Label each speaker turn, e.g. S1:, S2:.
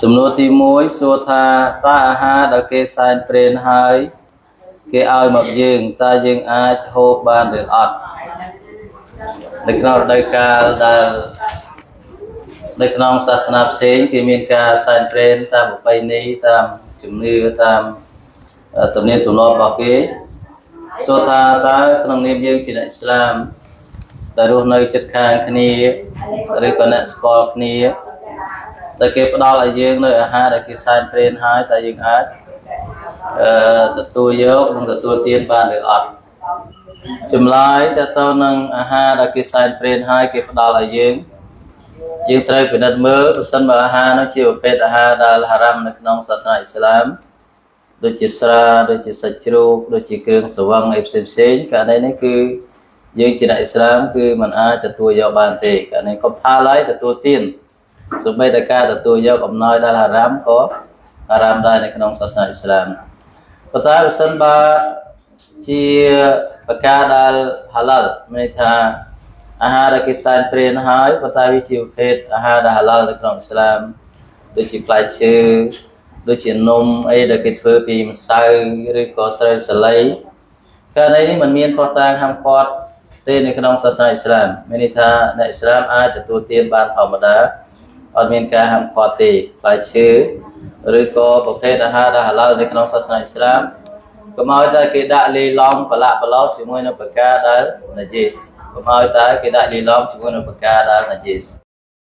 S1: សំណួរទី1សួរថាតើអាហារដែលគេសែនព្រេនហើយ គេឲ្យមកយើងតើយើងអាចហូបបានឬអត់នៅក្នុងរដូវកាលដែលនៅក្នុងសាសនាផ្សេងគេមានការសែនព្រេនតាមប្រពៃណីតាមជំនឿតាមទំនៀមទម្លាប់របស់គេសួរថាតើក្នុងនាមយើងជាអ្នកឥស្លាមដែលរស់នៅជិតខាងគ្នាឬក៏អ្នកស្គាល់គ្នា តែគេផ្ដល់ឲ្យយើងនៅអាហារដែលគេសែនព្រេនហើយតែយើងអាចអឺទទួលយកនិងទទួលទានបានឬអត់ចម្លើយតទៅនឹងអាហារដែលគេសែនព្រេនហើយគេផ្ដល់ឲ្យយើងយើងត្រូវពិនិត្យមើលប្រសិនបើអាហារនោះជាប្រភេទអាហារដែលហារ៉ាំនៅក្នុងសាសនាអ៊ីស្លាមដូចជាស្រាដូចជាសាច់ជ្រូកដូចជាគ្រឿងស្រវឹងអីផ្សេងផ្សេងករណីនេះគឺយើងជាអ្នកអ៊ីស្លាមគឺมันអាចទទួលយកបានទេករណីកុំថាឡើយទទួលទាន សូម្បីតែការទទួលយកអំណោយដែលហារ៉ាមក៏ហារ៉ាមដែរនៅក្នុងសាសនាអ៊ីស្លាមប៉ុន្តែបើសិនបើជាប្រការដែលហាឡាល់មានន័យថាអាហារដែលគេសែនព្រានហើយប៉ុន្តែវាជាប្រភេទអាហារដែលហាឡាល់នៅក្នុងអ៊ីស្លាមដូចជាផ្លែឈើដូចជានំអីដែលគេធ្វើពីម្សៅឬក៏ស្រូវសាលីករណីនេះมันមានផុសតាងហាមឃាត់ទេនៅក្នុងសាសនាអ៊ីស្លាមមានន័យថាអ្នកអ៊ីស្លាមអាចទទួលទានបានធម្មតា អត់មានការហាមឃាត់ទេផ្លែឈើឬក៏ប្រភេទអាហារដែលហាឡាល់នៅក្នុងសាសនាអ៊ីស្លាមកុំឲ្យតែគេដាក់លីឡំប្រឡាក់ប្រឡោជាមួយនឹងប្រការដែលណាជីសកុំឲ្យតែគេដាក់លីឡំជាមួយនឹងប្រការដែលណាជីស